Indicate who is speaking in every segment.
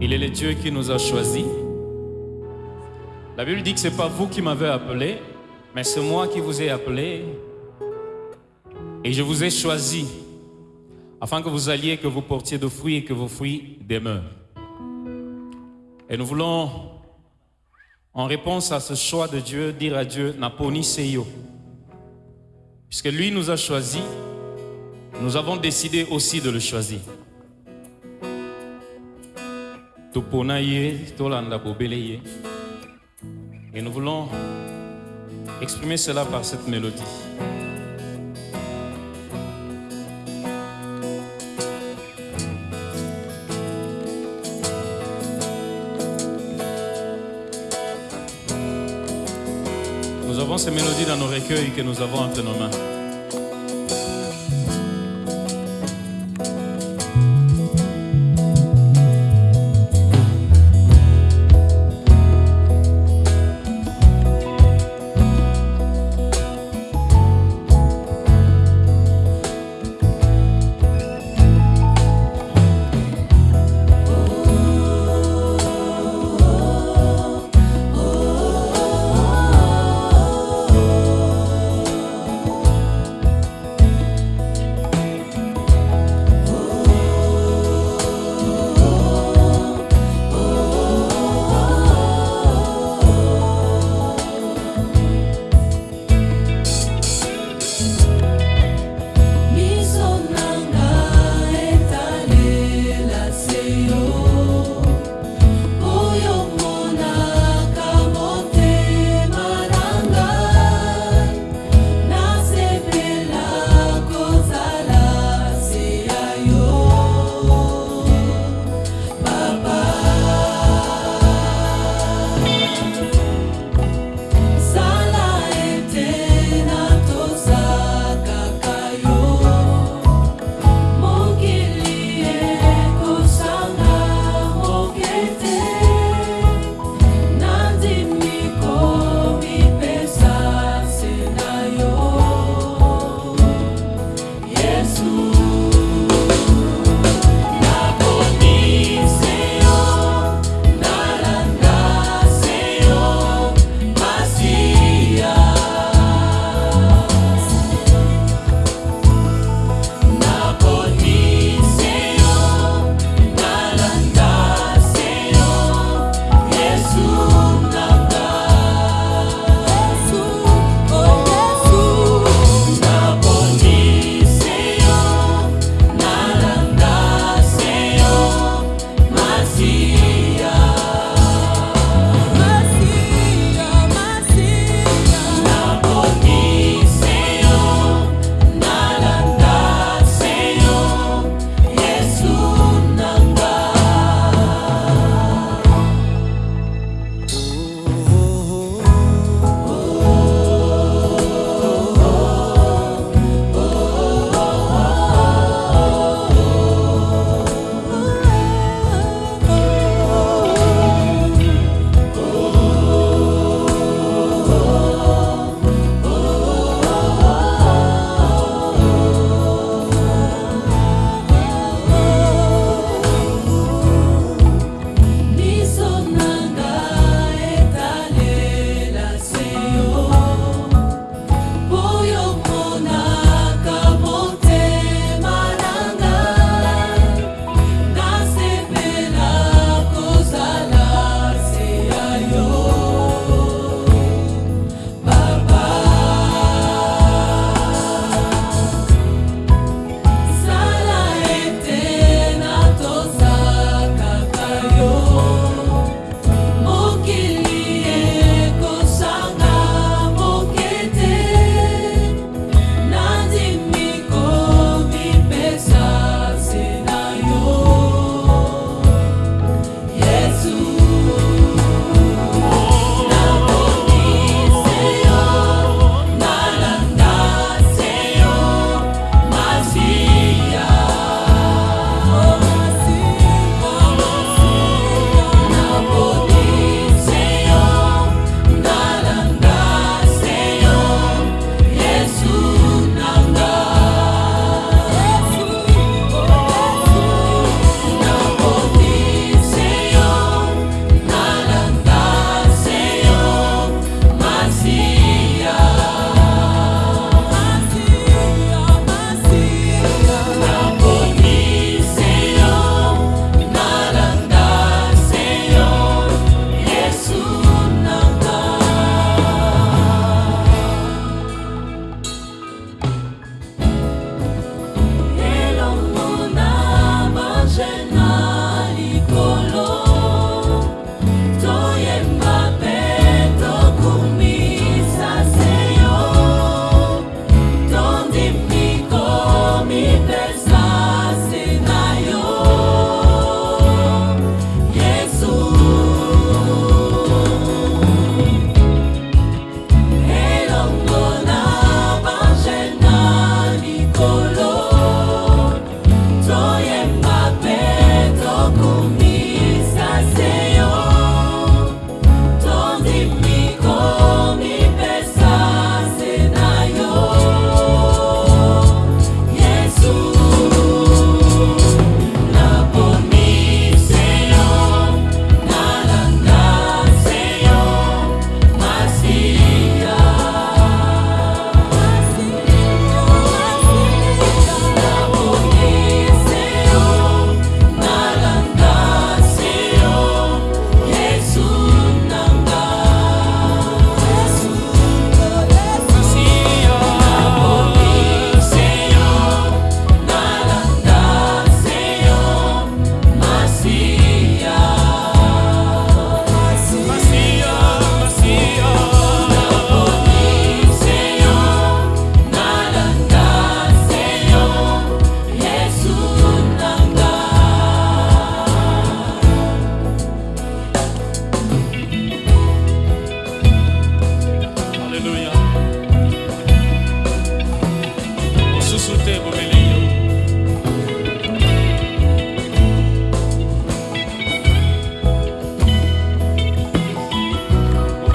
Speaker 1: Il est le Dieu qui nous a choisis. La Bible dit que ce n'est pas vous qui m'avez appelé, mais c'est moi qui vous ai appelé. Et je vous ai choisi afin que vous alliez, que vous portiez de fruits et que vos fruits demeurent. Et nous voulons, en réponse à ce choix de Dieu, dire à Dieu, Naponi Seyo. Puisque lui nous a choisis, nous avons décidé aussi de le choisir. Tupona ye, tolanda. Et nous voulons exprimer cela par cette mélodie. Nous avons ces mélodies dans nos recueils que nous avons entre nos mains.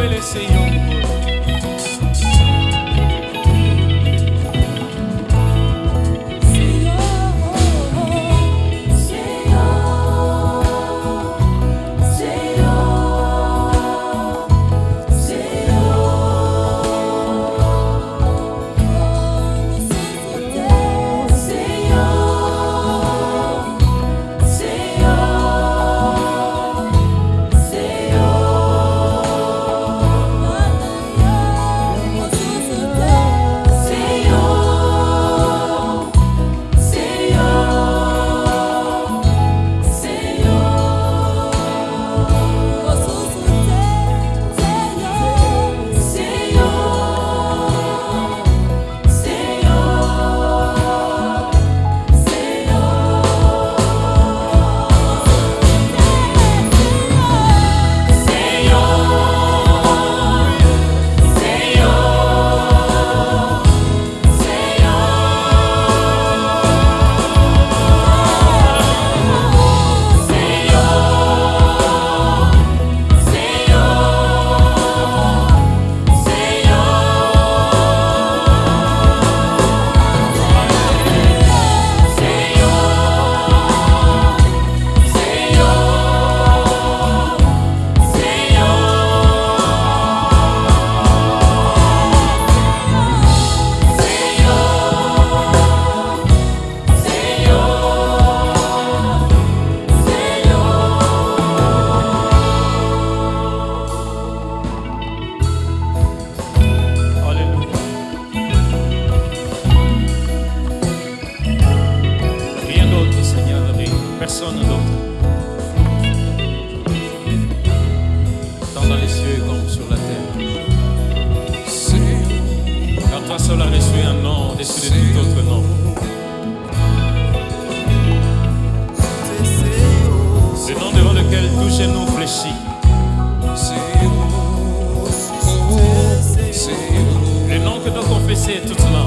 Speaker 1: estabelecer réfléchis. C'est où Le nom que doit confesser toute main.